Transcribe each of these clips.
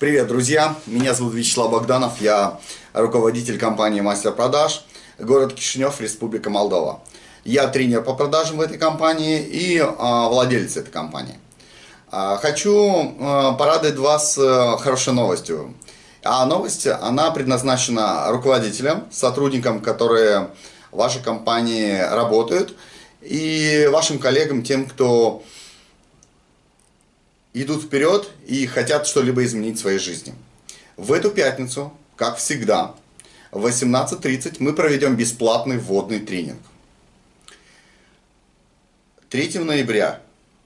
Привет, друзья! Меня зовут Вячеслав Богданов, я руководитель компании «Мастер продаж», город Кишинев, Республика Молдова. Я тренер по продажам в этой компании и а, владелец этой компании. А, хочу а, порадовать вас а, хорошей новостью. А новость, она предназначена руководителям, сотрудникам, которые в вашей компании работают, и вашим коллегам, тем, кто идут вперед и хотят что-либо изменить в своей жизни. В эту пятницу, как всегда, в 18.30 мы проведем бесплатный вводный тренинг. 3 ноября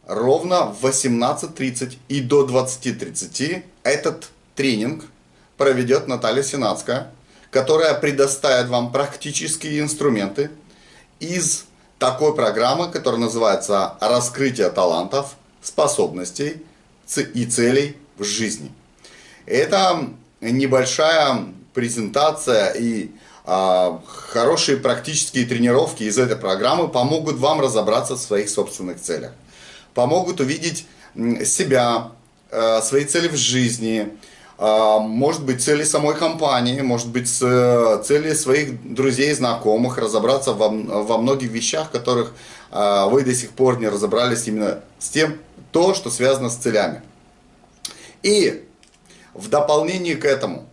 ровно в 18.30 и до 20.30 этот тренинг проведет Наталья Сенацкая, которая предоставит вам практические инструменты из такой программы, которая называется «Раскрытие талантов, способностей и целей в жизни. Это небольшая презентация и а, хорошие практические тренировки из этой программы помогут вам разобраться в своих собственных целях. Помогут увидеть себя, а, свои цели в жизни, а, может быть цели самой компании, может быть цели своих друзей знакомых, разобраться во, во многих вещах, которых а, вы до сих пор не разобрались именно с тем, то, что связано с целями. И в дополнение к этому,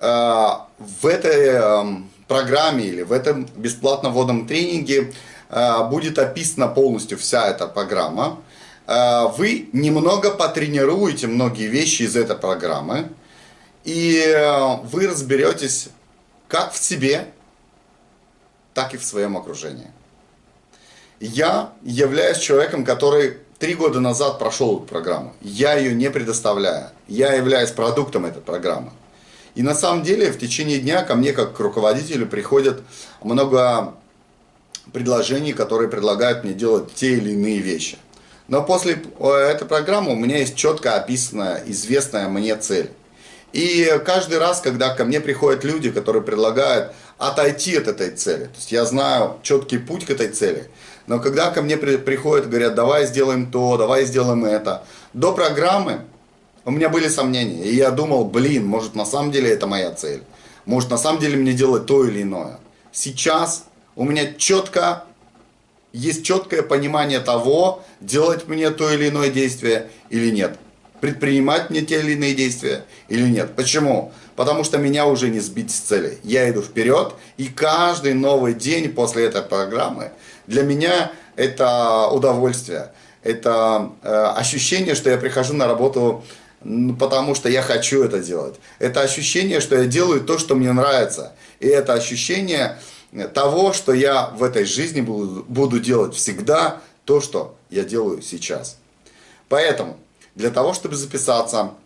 э, в этой эм, программе или в этом бесплатном вводном тренинге э, будет описана полностью вся эта программа. Э, вы немного потренируете многие вещи из этой программы, и вы разберетесь как в себе, так и в своем окружении. Я являюсь человеком, который три года назад прошел эту программу. Я ее не предоставляю. Я являюсь продуктом этой программы. И на самом деле в течение дня ко мне как к руководителю приходят много предложений, которые предлагают мне делать те или иные вещи. Но после э, этой программы у меня есть четко описанная, известная мне цель. И каждый раз, когда ко мне приходят люди, которые предлагают отойти от этой цели, то есть я знаю четкий путь к этой цели, но когда ко мне приходят говорят, давай сделаем то, давай сделаем это, до программы у меня были сомнения. И я думал, блин, может на самом деле это моя цель. Может на самом деле мне делать то или иное. Сейчас у меня четко есть четкое понимание того, делать мне то или иное действие или нет. Предпринимать мне те или иные действия или нет. Почему? Потому что меня уже не сбить с цели. Я иду вперед, и каждый новый день после этой программы для меня это удовольствие, это э, ощущение, что я прихожу на работу потому что я хочу это делать. Это ощущение, что я делаю то, что мне нравится. И это ощущение того, что я в этой жизни буду, буду делать всегда то, что я делаю сейчас. Поэтому, для того, чтобы записаться э,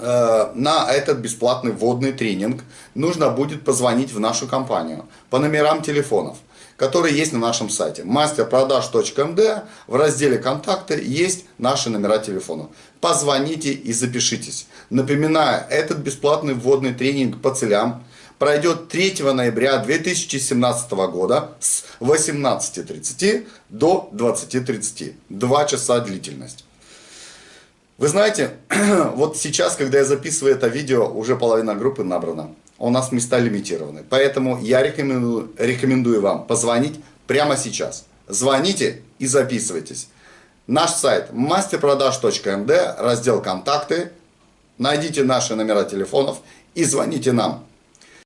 на этот бесплатный вводный тренинг, нужно будет позвонить в нашу компанию по номерам телефонов которые есть на нашем сайте. masterprodaж.md в разделе «Контакты» есть наши номера телефона. Позвоните и запишитесь. Напоминаю, этот бесплатный вводный тренинг по целям пройдет 3 ноября 2017 года с 18.30 до 20.30. Два часа длительность. Вы знаете, вот сейчас, когда я записываю это видео, уже половина группы набрана у нас места лимитированы. Поэтому я рекомендую, рекомендую вам позвонить прямо сейчас. Звоните и записывайтесь. Наш сайт masterprodaж.md, раздел «Контакты». Найдите наши номера телефонов и звоните нам.